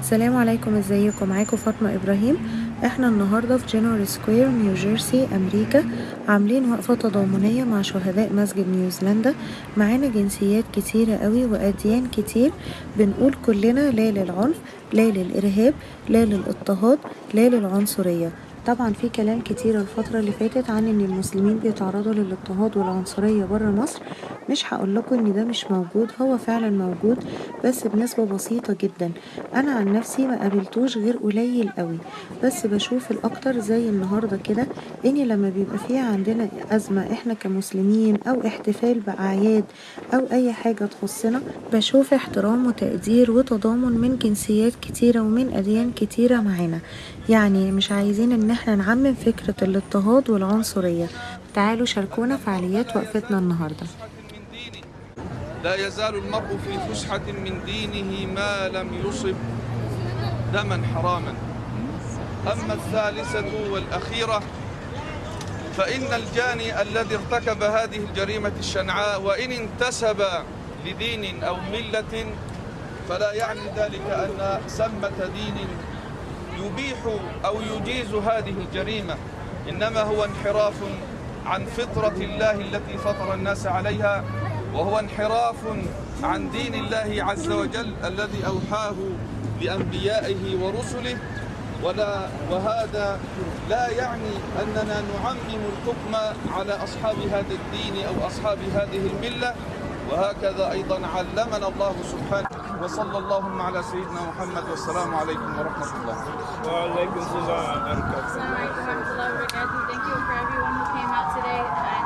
السلام عليكم إزيكم؟ معاكم فاطمة إبراهيم. إحنا النهاردة في جنرال سكوير نيو جيرسي أمريكا. عاملين وقفة تضامنية مع شهداء مسجد نيوزيلندا. معانا جنسيات كتيرة قوي وأديان كتير. بنقول كلنا لا للعنف لا للإرهاب لا للاضطهاد لا للعنصرية. طبعا في كلام كتير الفترة اللي فاتت عن إن المسلمين بيتعرضوا للاضطهاد والعنصرية برا مصر. مش هقول لكم إن ده مش موجود هو فعلا موجود بس بنسبة بسيطة جدا. أنا عن نفسي ما قابلتوش غير قليل قوي بس بشوف الأكتر زي النهاردة كده إن لما بيبقى فيها عندنا أزمة إحنا كمسلمين أو احتفال بأعياد أو أي حاجة تخصنا بشوف احترام وتقدير وتضامن من جنسيات كتيرة ومن أديان كتيرة معانا. يعني مش عايزين إن إحنا نعمم فكرة الاضطهاد والعنصرية. تعالوا شاركونا فعاليات وقفتنا دينه لا يزال المرء في فسحة من دينه ما لم يصب دما حراما. أما الثالثة والأخيرة فإن الجاني الذي ارتكب هذه الجريمة الشنعاء وإن انتسب لدين أو ملة فلا يعني ذلك أن سمة دين يبيح أو يجيز هذه الجريمة إنما هو انحراف عن فطرة الله التي فطر الناس عليها وهو انحراف عن دين الله عز وجل الذي أوحاه لأنبيائه ورسله. ولا وهذا لا يعني أننا نعمم الحكم على أصحاب هذا الدين أو أصحاب هذه الملة. وهكذا أيضا علمنا الله سبحانه وصلى الله على سيدنا محمد والسلام عليكم ورحمة الله. وعليكم السلام ورحمة الله وبركاته. Thank you for everyone.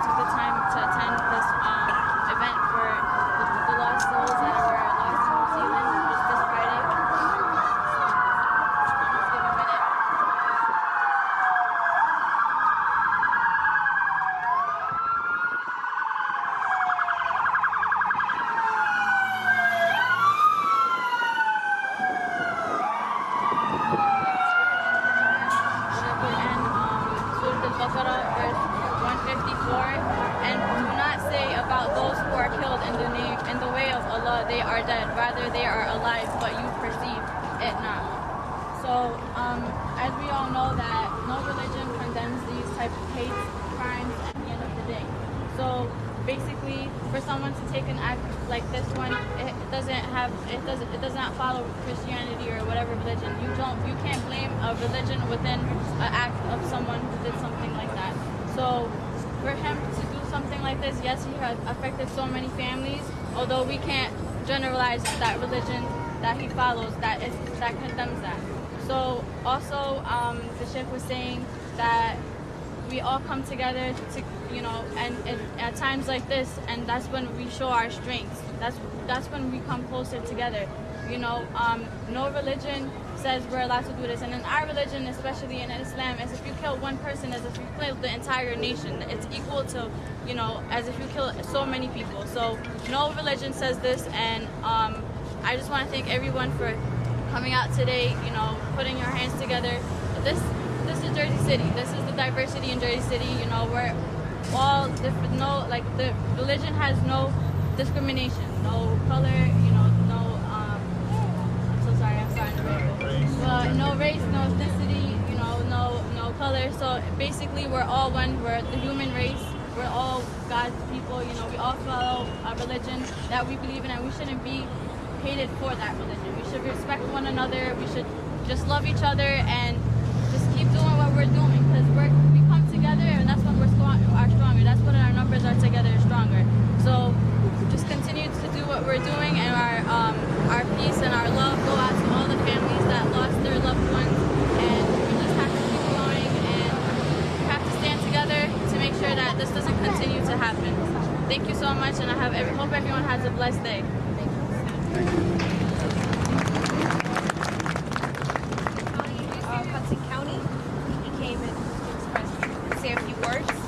Have it doesn't it does not follow Christianity or whatever religion. You don't you can't blame a religion within an act of someone who did something like that. So for him to do something like this, yes, he has affected so many families. Although we can't generalize that religion that he follows that is that condemns that. So also, um, the Sheikh was saying that we all come together to, you know, and, and at times like this, and that's when we show our strengths. That's that's when we come closer together. You know, um, no religion says we're allowed to do this, and in our religion, especially in Islam, as if you kill one person, as if you kill the entire nation. It's equal to, you know, as if you kill so many people. So no religion says this, and um, I just want to thank everyone for coming out today. You know, putting your hands together. This this is Jersey City. This is diversity in Jersey City. You know, we're all different. No, like the religion has no discrimination, no color. You know, no. Um, I'm so sorry. I'm starting to ramble. No race, no ethnicity. You know, no no color. So basically, we're all one. We're the human race. We're all God's people. You know, we all follow a religion that we believe in, and we shouldn't be hated for that religion. We should respect one another. We should just love each other and just keep doing what we're doing because we're we come together and that's when we're strong, are stronger. That's when our numbers are together stronger. So just continue to do what we're doing and our um, our peace and our love go out to all the families that lost their loved ones and we just have to keep going and we have to stand together to make sure that this doesn't continue to happen. Thank you so much and I have every, hope everyone has a blessed day. of Hudson County. He came and expressed, say a few words.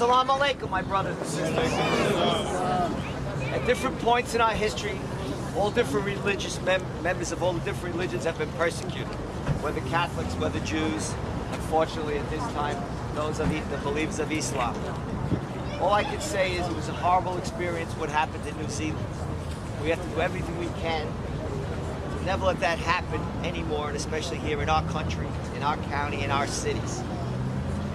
Assalamu alaikum, my brothers sisters. Uh, at different points in our history, all different religious mem- members of all the different religions have been persecuted, whether Catholics, whether Jews. Unfortunately, at this time, those of the, the believers of Islam. All I can say is it was a horrible experience what happened in New Zealand. We have to do everything we can to never let that happen anymore, and especially here in our country, in our county, in our cities.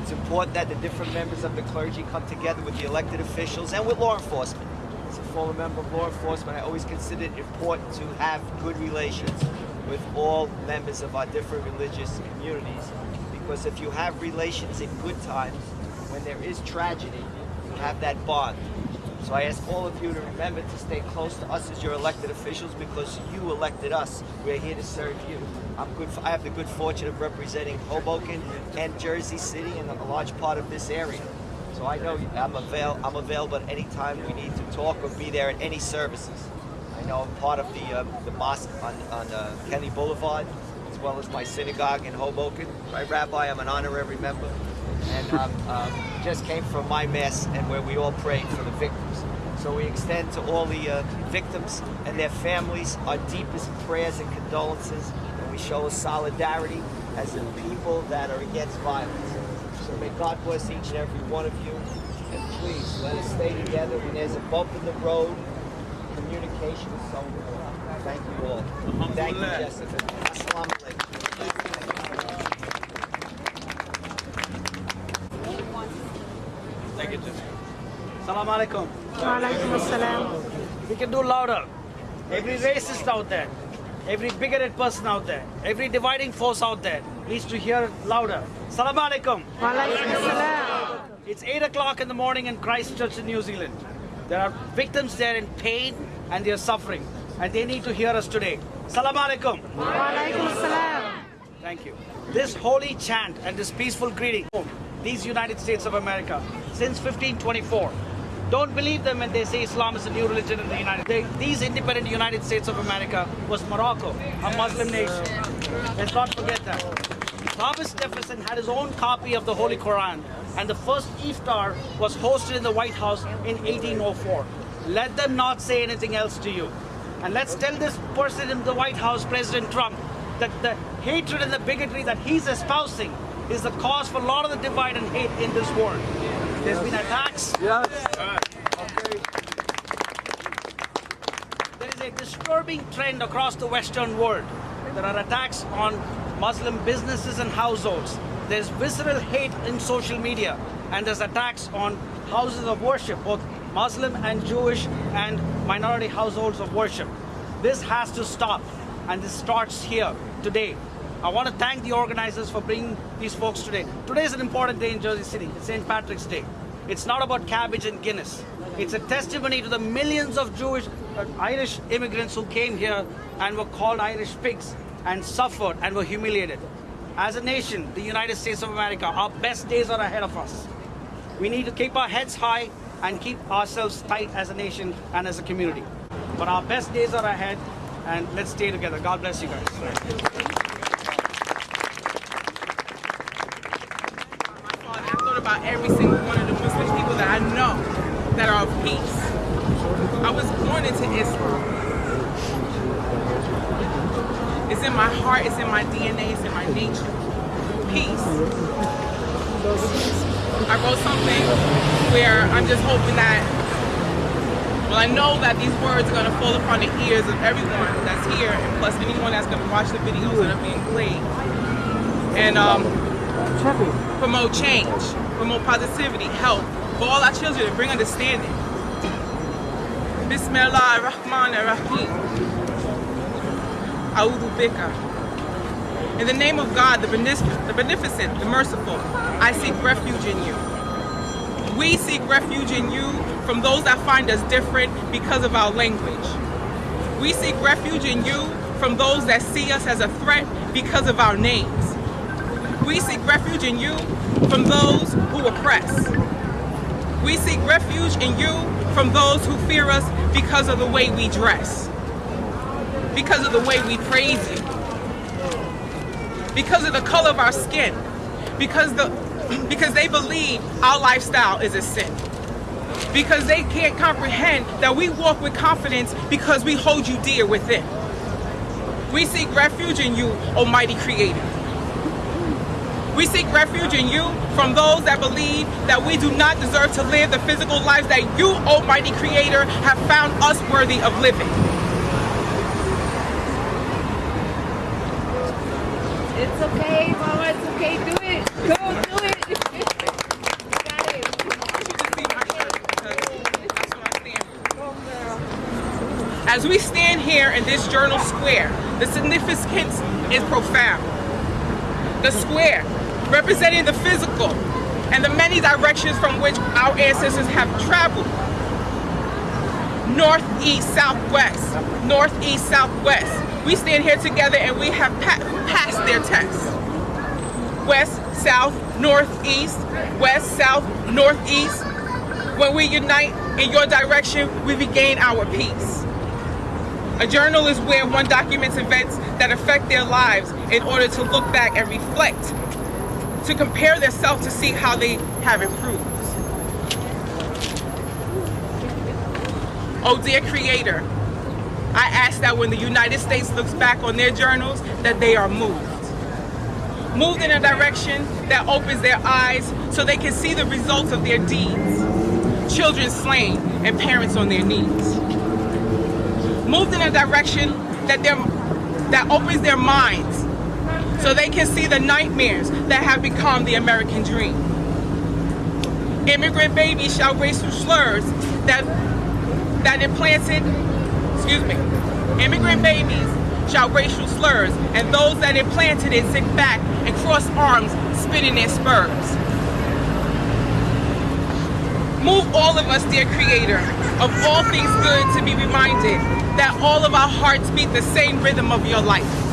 It's important that the different members of the clergy come together with the elected officials and with law enforcement. As a former member of law enforcement, I always considered it important to have good relations with all members of our different religious communities because if you have relations in good times, when there is tragedy, you have that bond. So I ask all of you to remember to stay close to us as your elected officials because you elected us. We're here to serve you. I'm good. I have the good fortune of representing Hoboken and Jersey City and a large part of this area. So I know I'm, avail- I'm available at any time we need to talk or be there at any services. I know I'm part of the, um, the mosque on, on uh, Kennedy Boulevard, as well as my synagogue in Hoboken. Right, Rabbi, I'm an honorary member. And um, um, just came from my mass and where we all prayed for the victims. So we extend to all the uh, victims and their families our deepest prayers and condolences. And we show solidarity as a people that are against violence. So may God bless each and every one of you. And please let us stay together. When there's a bump in the road, communication is so important. Thank you all. Thank you, Jessica. Assalamu alaikum. Thank you, Jessica. Assalamu alaikum. Assalam. We can do louder. Every racist out there, every bigoted person out there, every dividing force out there needs to hear louder. Assalamu alaikum. Assalam. It's 8 o'clock in the morning in Christchurch in New Zealand. There are victims there in pain and they are suffering and they need to hear us today. Assalamu alaikum. Assalam. Thank you. This holy chant and this peaceful greeting, these United States of America, since 1524, don't believe them when they say Islam is a new religion in the United States. These independent United States of America was Morocco, a Muslim nation. Let's not forget that. Thomas Jefferson had his own copy of the Holy Quran, and the first iftar was hosted in the White House in 1804. Let them not say anything else to you. And let's tell this person in the White House, President Trump, that the hatred and the bigotry that he's espousing is the cause for a lot of the divide and hate in this world. There's been attacks. Yes. There is a disturbing trend across the Western world. There are attacks on Muslim businesses and households. There's visceral hate in social media, and there's attacks on houses of worship, both Muslim and Jewish and minority households of worship. This has to stop, and this starts here today. I want to thank the organizers for bringing these folks today. Today is an important day in Jersey City. It's St. Patrick's Day. It's not about cabbage and Guinness. It's a testimony to the millions of Jewish, uh, Irish immigrants who came here and were called Irish pigs and suffered and were humiliated. As a nation, the United States of America, our best days are ahead of us. We need to keep our heads high and keep ourselves tight as a nation and as a community. But our best days are ahead, and let's stay together. God bless you guys. I thought about every single one of the Muslim people that I know that are of peace. I was born into Islam. It's in my heart, it's in my DNA, it's in my nature. Peace. I wrote something where I'm just hoping that, well, I know that these words are going to fall upon the ears of everyone that's here, and plus anyone that's going to watch the videos that are being played. And um, promote change, promote positivity, help for all our children and bring understanding. Bismillah ar-Rahman ar-Rahim. A'udhu bika. In the name of God, the, the beneficent, the merciful, I seek refuge in you. We seek refuge in you from those that find us different because of our language. We seek refuge in you from those that see us as a threat because of our names. We seek refuge in you from those who oppress. We seek refuge in you from those who fear us because of the way we dress, because of the way we praise you, because of the color of our skin, because the because they believe our lifestyle is a sin. Because they can't comprehend that we walk with confidence because we hold you dear within. We seek refuge in you, Almighty Creator. We seek refuge in you from those that believe that we do not deserve to live the physical lives that you, Almighty Creator, have found us worthy of living. It's okay, Mama, it's okay, do it. Go, do it. Oh, As we stand here in this journal square, the significance is profound. The square representing the physical and the many directions from which our ancestors have traveled. North, east, southwest, north, east, southwest. We stand here together and we have pa passed their tests. West, south, northeast, west, south, northeast. When we unite in your direction, we regain our peace. A journal is where one documents events that affect their lives in order to look back and reflect, to compare themselves to see how they have improved. Oh dear Creator, I ask that when the United States looks back on their journals, that they are moved. Moved in a direction that opens their eyes so they can see the results of their deeds. Children slain and parents on their knees. Moved in a direction that, that opens their minds so they can see the nightmares that have become the American dream. Immigrant babies shall racial slurs that, that implanted, excuse me, immigrant babies shall racial slurs, and those that implanted it sit back and cross arms, spitting their spurs. Move all of us, dear Creator, of all things good to be reminded that all of our hearts beat the same rhythm of your life.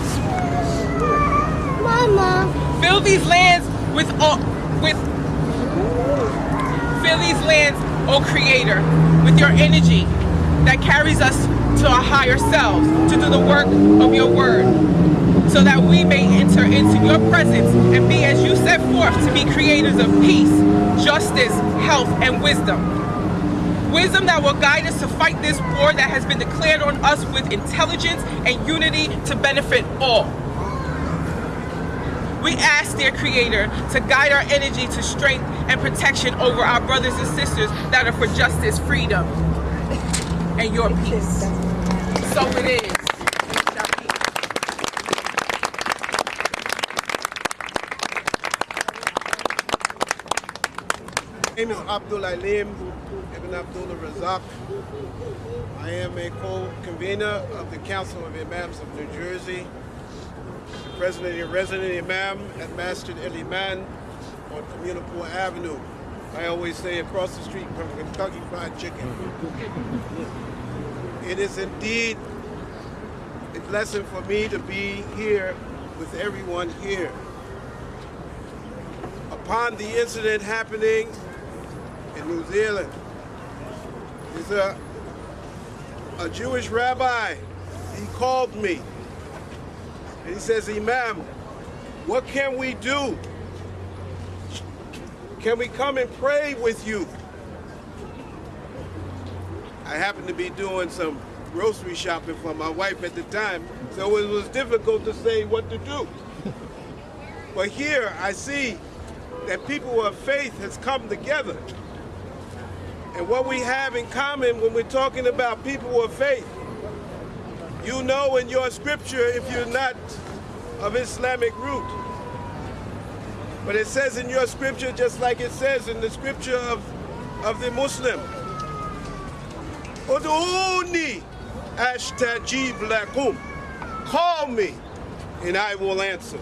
Fill these lands with all, with fill these lands, O Creator, with your energy that carries us to our higher selves to do the work of your word so that we may enter into your presence and be as you set forth to be creators of peace, justice, health, and wisdom. Wisdom that will guide us to fight this war that has been declared on us with intelligence and unity to benefit all. We ask, dear Creator, to guide our energy to strength and protection over our brothers and sisters that are for justice, freedom, and your peace. So it is. My name is Abdul Alim Ibn Abdullah Razak. I am a co-convener of the Council of Imams of New Jersey, president and resident imam at Masjid El Iman on Communipaw Avenue. I always say across the street from Kentucky Fried Chicken. It is indeed a blessing for me to be here with everyone here. Upon the incident happening in New Zealand, there's a, a Jewish rabbi, he called me and he says, Imam, what can we do? Can we come and pray with you? I happened to be doing some grocery shopping for my wife at the time, so it was difficult to say what to do. But here I see that people of faith has come together. And what we have in common when we're talking about people of faith, you know in your scripture if you're not of Islamic root. But it says in your scripture, just like it says in the scripture of, of the Muslim, Udu'uni ashtajib lakum. Call me and I will answer.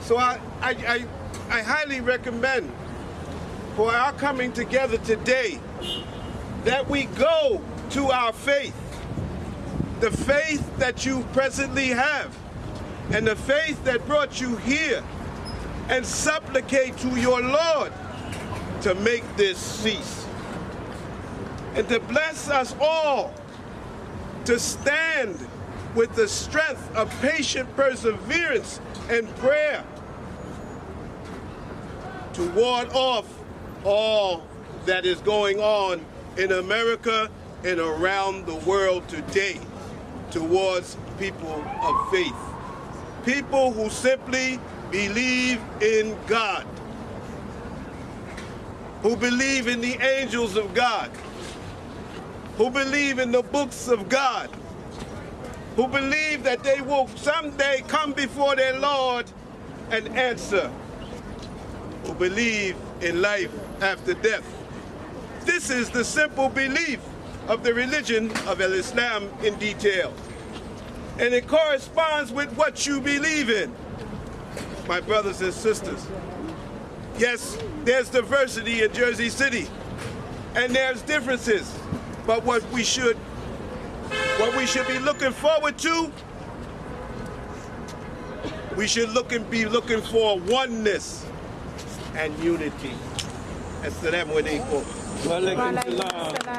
So I, I, I, I highly recommend for our coming together today that we go to our faith, the faith that you presently have, and the faith that brought you here, and supplicate to your Lord to make this cease. And to bless us all to stand with the strength of patient perseverance and prayer to ward off all that is going on in America and around the world today towards people of faith. People who simply believe in God, who believe in the angels of God, who believe in the books of God, who believe that they will someday come before their Lord and answer, who believe in life after death. This is the simple belief of the religion of Islam in detail. And it corresponds with what you believe in, my brothers and sisters. Yes, there's diversity in Jersey City, and there's differences, but what we should what we should be looking forward to, we should look and be looking for oneness and unity. Assalamu alaikum. Walaikum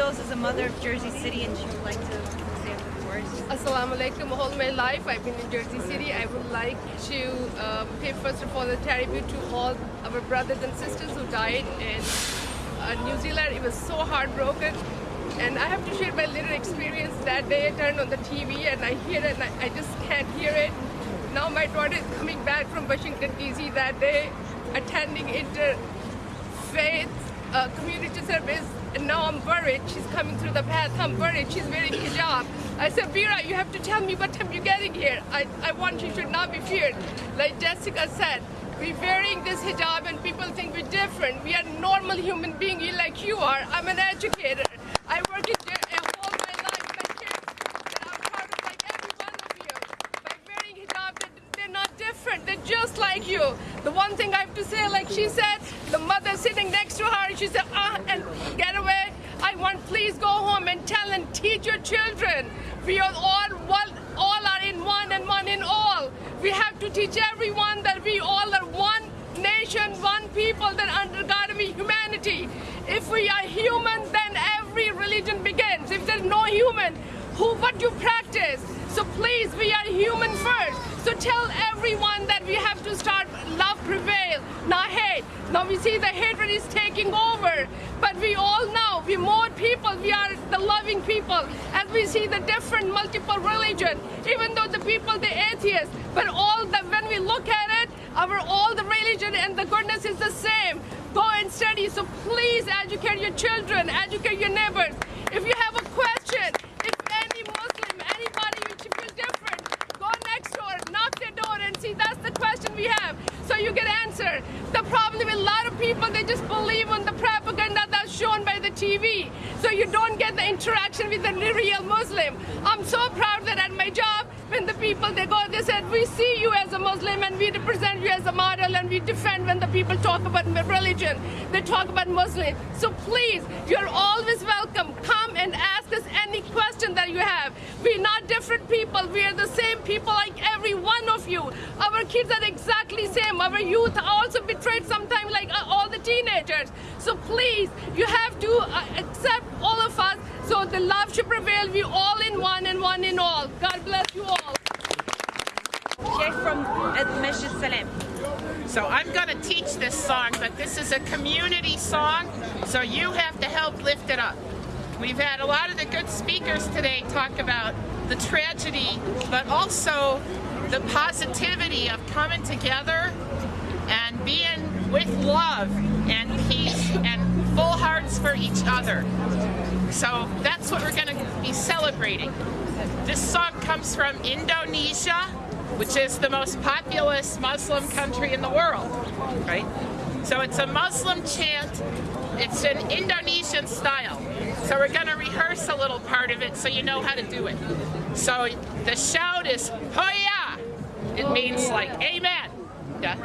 Firdos is a mother of Jersey City and she would like to say a few words. Assalamu alaikum. All my life I've been in Jersey City. I would like to um, pay first of all the tribute to all our brothers and sisters who died in uh, New Zealand. It was so heartbroken. And I have to share my little experience that day. I turned on the TV and I hear it and I, I just can't hear it. Now my daughter is coming back from Washington DC that day, attending interfaith uh, community service. And now I'm worried. She's coming through the path. I'm worried. She's wearing hijab. I said, Vera, you have to tell me what time you're getting here. I, I want you should not be feared. Like Jessica said, we're wearing this hijab and people think we're different. We are normal human beings like you are. I'm an educator. I work in all my life. My I'm like of you. By wearing hijab, they're not different. They're just like you. The one thing I have to say, like she said, the mother sitting next to her, she said, ah, and get away. I want, please go home and tell and teach your children. We are all one, all are in one and one in all. We have to teach everyone that we all are one nation, one people that under God we humanity. If we are human, then every religion begins. If there's no human, who what you practice? So please, we are human first. So tell everyone that we have to start love prevail, not hate. Now we see the hatred is taking over, but we all know we more. We are the loving people, as we see the different multiple religion. Even though the people the atheists, but all the when we look at it, our all the religion and the goodness is the same. Go and study. So please educate your children, educate your neighbors. If you have a question, if any Muslim, anybody which you feel different, go next door, knock their door and see that's the question we have. So you get answer. The problem with a lot of people, they just believe on the propaganda shown by the TV. So you don't get the interaction with the real Muslim. I'm so proud that at my job, when the people they go, they said, we see you as a Muslim and we represent you as a model and we defend when the people talk about religion. They talk about Muslim. So please, you're always welcome. Come and ask us any question that you have. We're not different people. We are the same people like every one of you. Our kids are exactly same. Our youth are also betrayed sometimes like uh, all the teenagers. So please, you have to uh, accept all of us so the love should prevail. We all in one and one in all. God bless you all. Sheikh from Masjid Salam. So I'm going to teach this song, but this is a community song, so you have to help lift it up. We've had a lot of the good speakers today talk about the tragedy, but also the positivity of coming together and being with love and peace and full hearts for each other. So that's what we're going to be celebrating. This song comes from Indonesia, which is the most populous Muslim country in the world, right? So it's a Muslim chant. It's in Indonesian style. So we're going to rehearse a little part of it so you know how to do it. So the shout is Hoya. It means like amen. Yeah.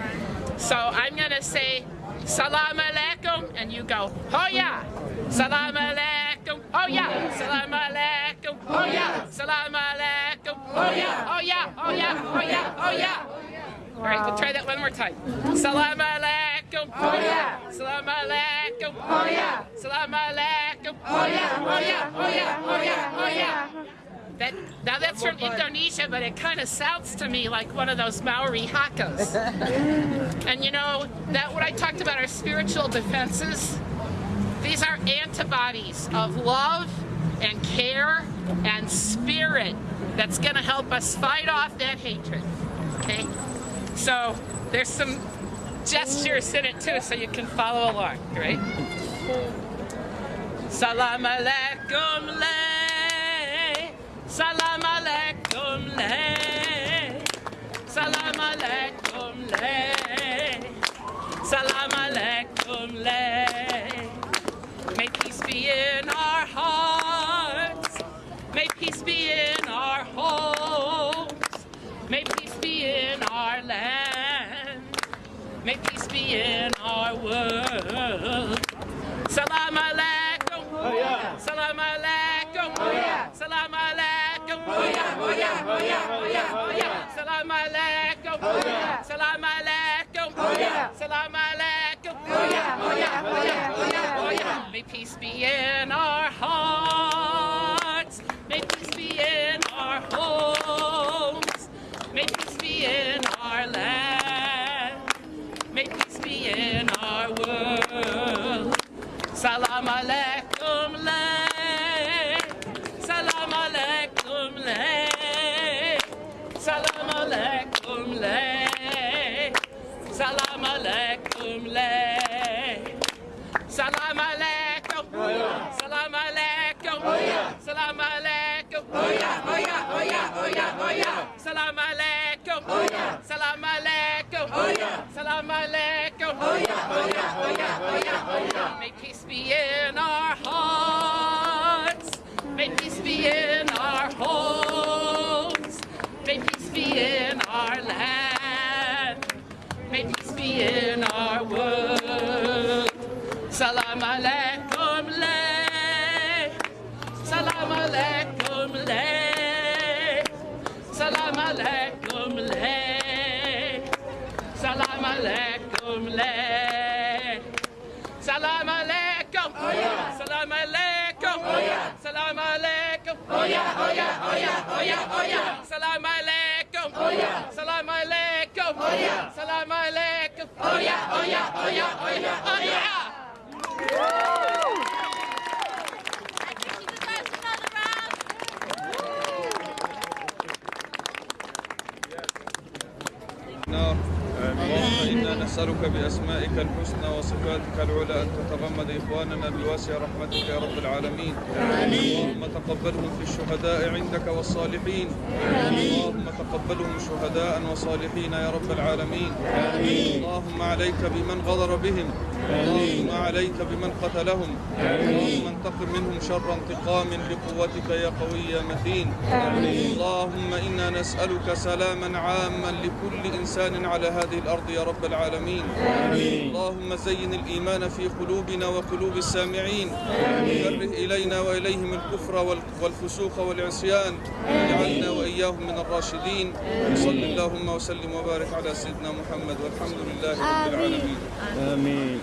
So I'm going to say Salam alaikum and you go Hoya. Salam alaikum. Oh yeah. Salam alaikum. Oh yeah. Salam alaikum. Oh yeah. Oh yeah. Oh yeah. Oh yeah. Oh yeah. All right, we'll try that one more time. Salam alaikum. Oh yeah. Salam alaikum. Oh yeah. Salam alaikum. Oh yeah. Oh yeah. Oh yeah. Oh yeah. Oh yeah. That, now that's from Indonesia, but it kind of sounds to me like one of those Maori hakas. and you know, that what I talked about our spiritual defenses, these are antibodies of love and care and spirit that's going to help us fight off that hatred. Okay? So there's some gestures in it too, so you can follow along, right? Salam alaikum Salam alaikum le. Salam alaikum le. Salam alaikum le. May peace be in our hearts. May peace be in our homes. May peace be in our land. May peace be in our world. Salam alaikum. Salam alaikum. Salam alaikum. Salam alaikum. May peace be in our hearts. May peace be in our homes. May peace be in our land. May peace be in our world. Salam alaikum Salam alaikum lay. Salam alaikum. Salam alaikum. Salam alaikum. Salam alaikum. Salam alaikum. Salam alaikum. May peace be in our hearts. May peace be in our homes. May peace be in in our world. Salam alaikum lay. Salam alaikum lay. Salam alaikum lay. Salam alaikum lay. Salam alaikum. Salam alaikum. Salam alaikum. Salam alaikum. Salam alaikum. Salam alaikum. Oh yeah, oh yeah, oh yeah, oh yeah, oh yeah. نسألك بأسمائك الحسنى وصفاتك العلى أن تتغمد إخواننا بواسع رحمتك يا رب العالمين. اللهم تقبلهم في الشهداء عندك والصالحين. اللهم تقبلهم شهداء وصالحين يا رب العالمين. اللهم عليك بمن غدر بهم. اللهم عليك بمن قتلهم. اللهم انتقم منهم شر انتقام لقوتك يا قوي يا متين. اللهم إنا نسألك سلاما عاما لكل إنسان على هذه الأرض يا رب العالمين. اللهم زين الإيمان في قلوبنا وقلوب السامعين. كره إلينا وإليهم الكفر وال- والفسوق والعصيان. واجعلنا وإياهم من الراشدين. صل اللهم وسلم وبارك على سيدنا محمد والحمد لله رب العالمين. آمين.